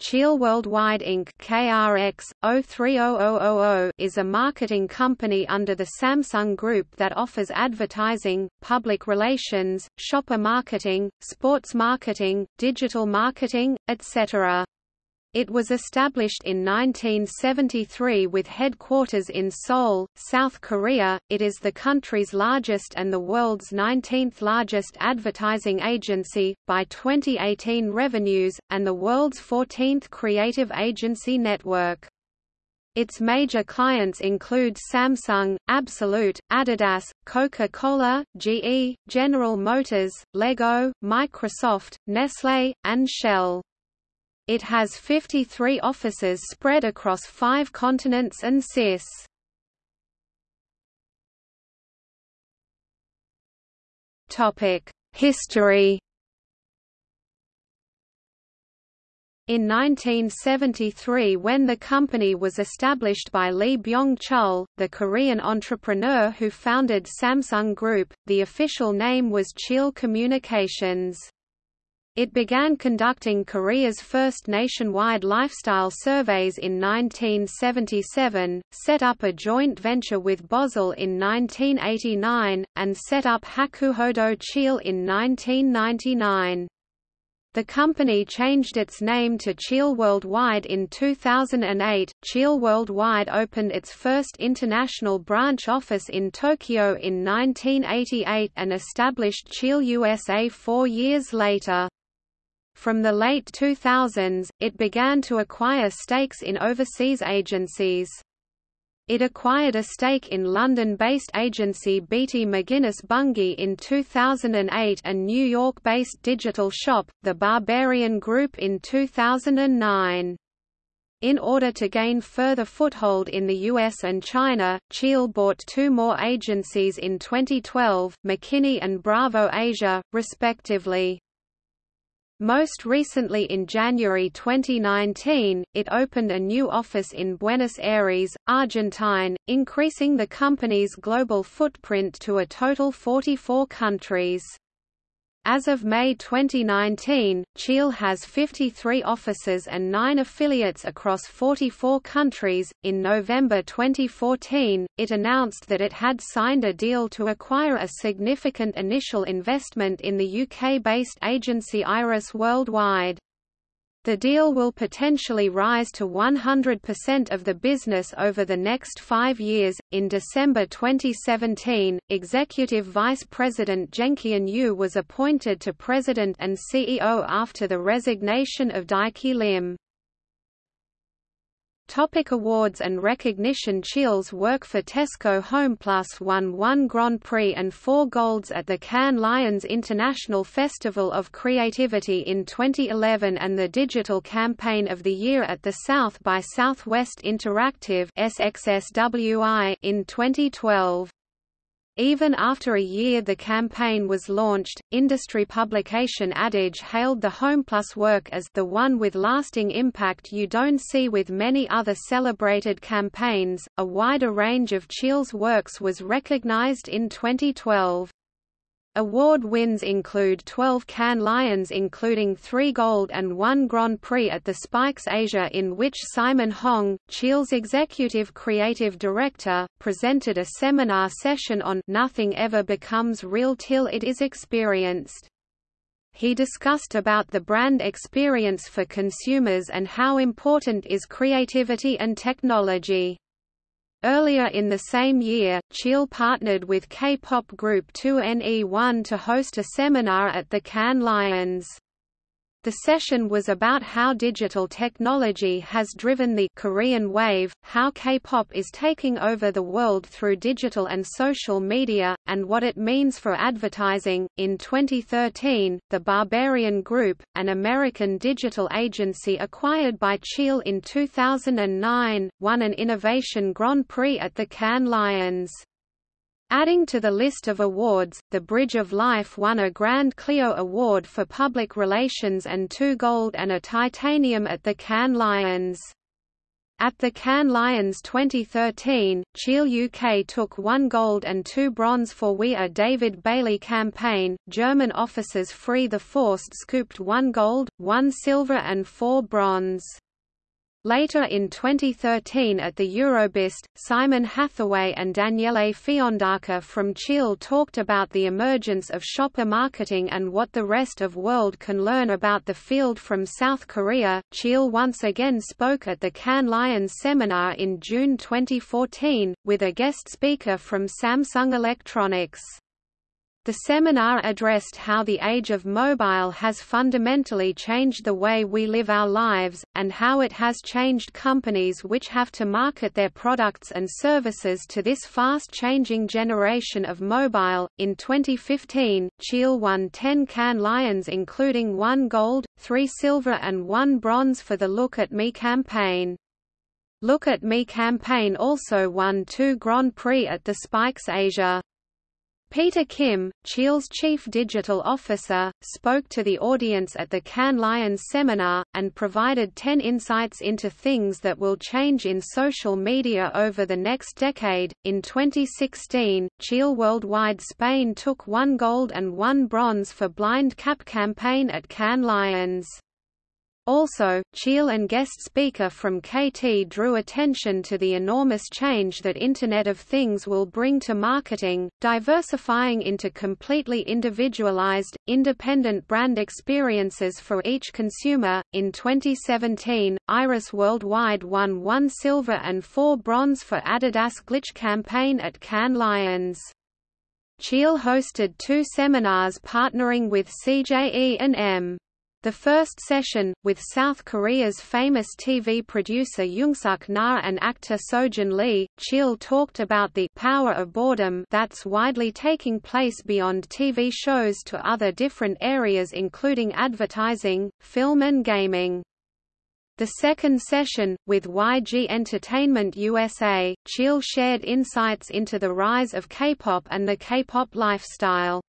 Cheil Worldwide Inc. KRX 030000 is a marketing company under the Samsung Group that offers advertising, public relations, shopper marketing, sports marketing, digital marketing, etc. It was established in 1973 with headquarters in Seoul, South Korea. It is the country's largest and the world's 19th largest advertising agency, by 2018 revenues, and the world's 14th creative agency network. Its major clients include Samsung, Absolut, Adidas, Coca-Cola, GE, General Motors, Lego, Microsoft, Nestlé, and Shell. It has 53 offices spread across five continents and CIS. History In 1973 when the company was established by Lee Byung-chul, the Korean entrepreneur who founded Samsung Group, the official name was Cheil Communications. It began conducting Korea's first nationwide lifestyle surveys in 1977, set up a joint venture with Bozell in 1989, and set up Hakuhodo Cheil in 1999. The company changed its name to Cheil Worldwide in 2008. Cheil Worldwide opened its first international branch office in Tokyo in 1988 and established Cheil USA four years later. From the late 2000s, it began to acquire stakes in overseas agencies. It acquired a stake in London-based agency Beattie McGuinness Bungay in 2008 and New York-based digital shop, The Barbarian Group in 2009. In order to gain further foothold in the US and China, Cheil bought two more agencies in 2012, McKinney and Bravo Asia, respectively. Most recently in January 2019, it opened a new office in Buenos Aires, Argentine, increasing the company's global footprint to a total 44 countries. As of May 2019, Cheil has 53 offices and 9 affiliates across 44 countries. In November 2014, it announced that it had signed a deal to acquire a significant initial investment in the UK based agency Iris Worldwide. The deal will potentially rise to 100% of the business over the next five years. In December 2017, Executive Vice President Jeongkyun Yu was appointed to President and CEO after the resignation of Daiki Lim. Topic awards and recognition Cheil's work for Tesco HomePlus won one Grand Prix and four golds at the Cannes Lions International Festival of Creativity in 2011 and the Digital Campaign of the Year at the South by Southwest Interactive in 2012. Even after a year the campaign was launched, industry publication Ad Age hailed the HomePlus work as the one with lasting impact you don't see with many other celebrated campaigns. A wider range of Cheil's works was recognized in 2012. Award wins include 12 Cannes Lions including 3 gold and 1 Grand Prix at the Spikes Asia in which Simon Hong, Cheil's executive creative director, presented a seminar session on Nothing Ever Becomes Real Till It Is Experienced. He discussed about the brand experience for consumers and how important is creativity and technology. Earlier in the same year, Cheil partnered with K-pop group 2NE1 to host a seminar at the Cannes Lions. The session was about how digital technology has driven the Korean wave, how K-pop is taking over the world through digital and social media, and what it means for advertising. In 2013, the Barbarian Group, an American digital agency acquired by Cheil in 2009, won an Innovation Grand Prix at the Cannes Lions. Adding to the list of awards, the Bridge of Life won a Grand Clio Award for Public Relations and two gold and a titanium at the Cannes Lions. At the Cannes Lions 2013, Cheil UK took one gold and two bronze for We Are David Bailey campaign. German officers Free the Forced scooped one gold, one silver, and four bronze. Later in 2013 at the Eurobest, Simon Hathaway and Daniele Fiandaca from Cheil talked about the emergence of shopper marketing and what the rest of world can learn about the field from South Korea. Cheil once again spoke at the Cannes Lions seminar in June 2014, with a guest speaker from Samsung Electronics. The seminar addressed how the age of mobile has fundamentally changed the way we live our lives, and how it has changed companies which have to market their products and services to this fast changing generation of mobile. In 2015, Cheil won 10 Cannes Lions, including one gold, three silver, and one bronze for the Look at Me campaign. Look at Me campaign also won two Grand Prix at the Spikes Asia. Peter Kim, Cheil's chief digital officer, spoke to the audience at the Cannes Lions seminar, and provided 10 insights into things that will change in social media over the next decade. In 2016, Cheil Worldwide Spain took one gold and one bronze for Blind Cap campaign at Cannes Lions. Also, Cheil and guest speaker from KT drew attention to the enormous change that Internet of Things will bring to marketing, diversifying into completely individualized, independent brand experiences for each consumer. In 2017, Iris Worldwide won one silver and four bronze for Adidas Glitch campaign at Cannes Lions. Cheil hosted two seminars partnering with CJE and M. The first session, with South Korea's famous TV producer Youngsuk Na and actor Seojin Lee, Cheil talked about the power of boredom that's widely taking place beyond TV shows to other different areas including advertising, film and gaming. The second session, with YG Entertainment USA, Cheil shared insights into the rise of K-pop and the K-pop lifestyle.